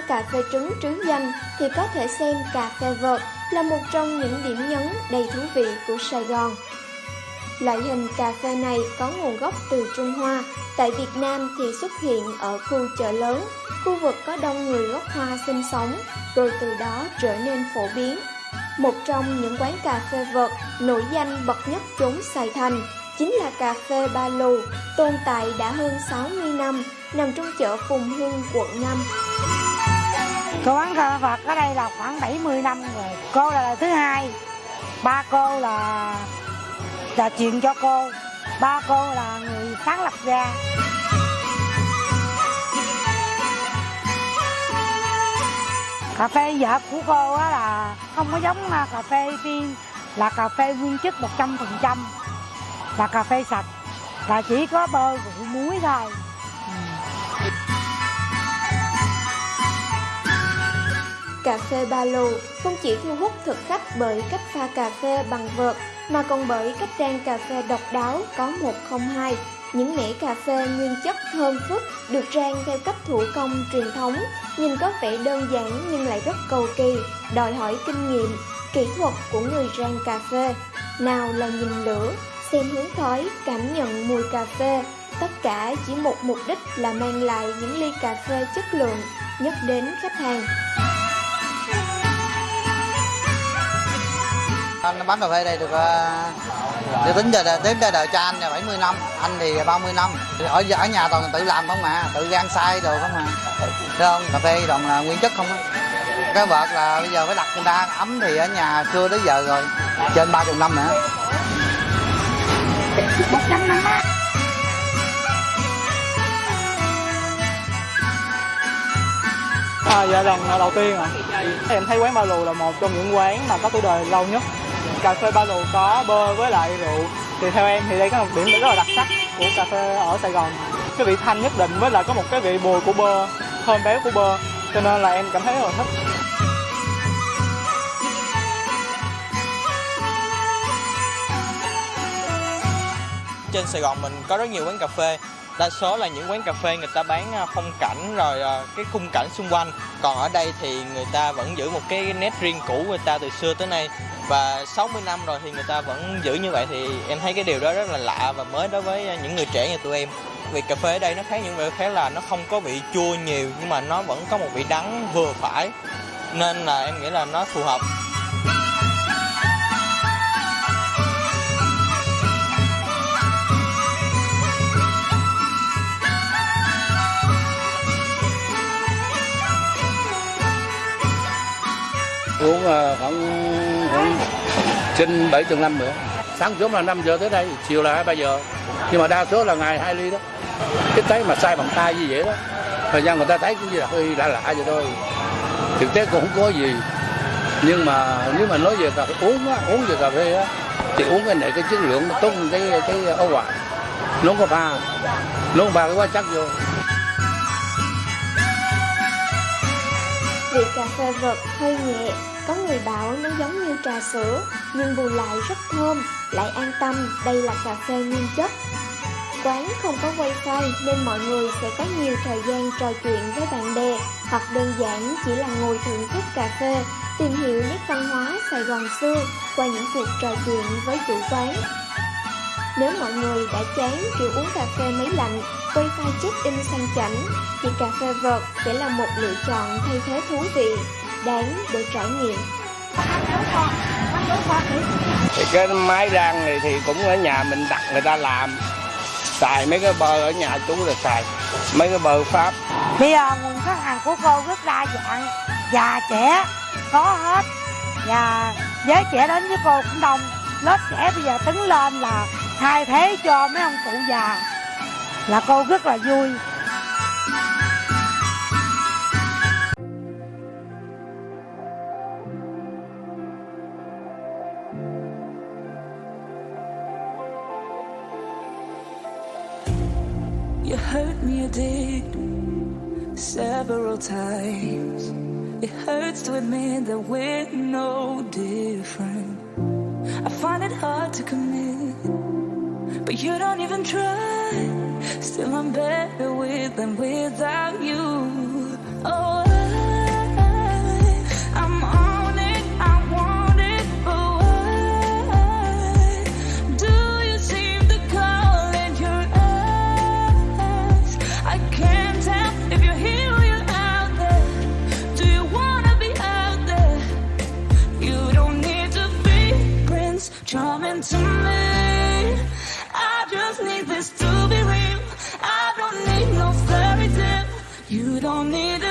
Có cà phê trứng trứ danh thì có thể xem cà phê vợt là một trong những điểm nhấn đầy thú vị của Sài Gòn. Loại hình cà phê này có nguồn gốc từ Trung Hoa, tại Việt Nam thì xuất hiện ở khu chợ lớn, khu vực có đông người gốc Hoa sinh sống, rồi từ đó trở nên phổ biến. Một trong những quán cà phê vợt nổi danh bậc nhất chốn Sài Thành chính là cà phê Ba Lù, tồn tại đã hơn 60 năm, nằm trong chợ Phùng Hưng, quận 5. Cô quán thờ Phật ở đây là khoảng 70 năm rồi. Cô là thứ hai, ba cô là là chuyện cho cô, ba cô là người sáng lập ra. Cà phê vợ của cô á là không có giống à, cà phê tiên, là cà phê nguyên chất 100%, là cà phê sạch, là chỉ có bơ rượu muối thôi. Cà phê ba lù không chỉ thu hút thực khách bởi cách pha cà phê bằng vợt mà còn bởi cách rang cà phê độc đáo có một không hai. Những mẻ cà phê nguyên chất thơm phức được rang theo cách thủ công truyền thống, nhìn có vẻ đơn giản nhưng lại rất cầu kỳ, đòi hỏi kinh nghiệm, kỹ thuật của người rang cà phê. Nào là nhìn lửa, xem hướng khói, cảm nhận mùi cà phê, tất cả chỉ một mục đích là mang lại những ly cà phê chất lượng nhất đến khách hàng. Anh bán cà phê đây được uh, tính giờ tính đời, đời cho anh là 70 năm, anh thì 30 năm. Ở ở nhà toàn tự làm không mà, tự gan sai đồ không mà. Thấy không? Cà phê toàn là nguyên chất không á. Cái vợt là bây giờ phải đặt người ta ấm thì ở nhà xưa tới giờ rồi, trên 30 năm nữa. 100 năm. À, dạ lần à, đầu tiên ạ. À. Em thấy quán Ba Lù là một trong những quán mà có tuổi đời lâu nhất. Cà phê Ba Lù có bơ với lại rượu. Thì theo em thì đây có một điểm rất là đặc sắc của cà phê ở Sài Gòn. Cái vị thanh nhất định với lại có một cái vị bùi của bơ, thơm béo của bơ. Cho nên là em cảm thấy rất là thích. Trên Sài Gòn mình có rất nhiều quán cà phê đa số là những quán cà phê người ta bán à, phong cảnh rồi à, cái khung cảnh xung quanh còn ở đây thì người ta vẫn giữ một cái nét riêng cũ người ta từ xưa tới nay và 60 năm rồi thì người ta vẫn giữ như vậy thì em thấy cái điều đó rất là lạ và mới đối với những người trẻ như tụi em. Vì cà phê ở đây nó khác những vị khác là nó không có vị chua nhiều nhưng mà nó vẫn có một vị đắng vừa phải. Nên là em nghĩ là nó phù hợp. Uống ờ, khoảng cũng trên bảy tuần năm nữa. Sáng sớm là 5 giờ tới đây, chiều là hai, ba giờ. Nhưng mà đa số là ngày hai ly đó. Cái thấy mà sai bằng tay như vậy đó. Thời gian người ta thấy cũng như là hơi lạ lạ vậy thôi. Thực tế cũng không có gì. Nhưng mà nếu mà nói về cà phê, uống á, uống về cà phê á, thì uống cái này cái chất lượng nó tốt cái cái ấu quả nó có pha, nó có pha cái quá chắc vô. Vị cà phê vật hơi nhẹ, có người bảo nó giống như trà sữa, nhưng bù lại rất thơm, lại an tâm đây là cà phê nguyên chất. Quán không có wifi nên mọi người sẽ có nhiều thời gian trò chuyện với bạn bè hoặc đơn giản chỉ là ngồi thưởng thức cà phê, tìm hiểu nét văn hóa Sài Gòn xưa qua những cuộc trò chuyện với chủ quán. Nếu mọi người đã chán kiểu uống cà phê máy lạnh, file check-in sang chảnh, thì cà phê vợt sẽ là một lựa chọn thay thế thú vị, đáng để trải nghiệm. Thì cái máy rang này thì cũng ở nhà mình đặt người ta làm. Xài mấy cái bơ ở nhà chú là xài mấy cái bơ pháp. Bây giờ nguồn khách hàng của cô rất đa dạng già trẻ có hết. Và giới trẻ đến với cô cũng đông. Lớp trẻ bây giờ tính lên là thay thế cho mấy ông cụ già là cô rất là vui You hurt me, you did several times. It hurts to admit that we're no different. I find it hard to commit, but you don't even try. Still, I'm better with than without you. Oh, You don't need